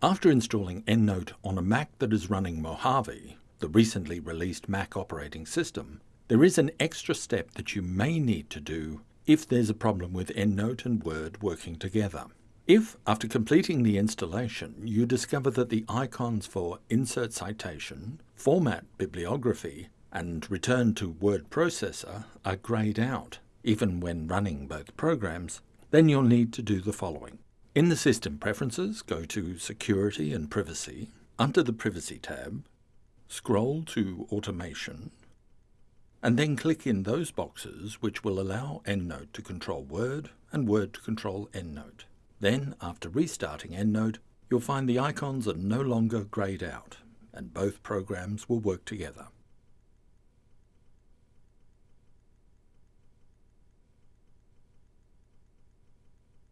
After installing EndNote on a Mac that is running Mojave, the recently released Mac operating system, there is an extra step that you may need to do if there's a problem with EndNote and Word working together. If, after completing the installation, you discover that the icons for Insert Citation, Format Bibliography, and Return to Word Processor are grayed out, even when running both programs, then you'll need to do the following. In the System Preferences, go to Security and Privacy. Under the Privacy tab, scroll to Automation, and then click in those boxes which will allow EndNote to control Word and Word to control EndNote. Then, after restarting EndNote, you'll find the icons are no longer grayed out, and both programs will work together.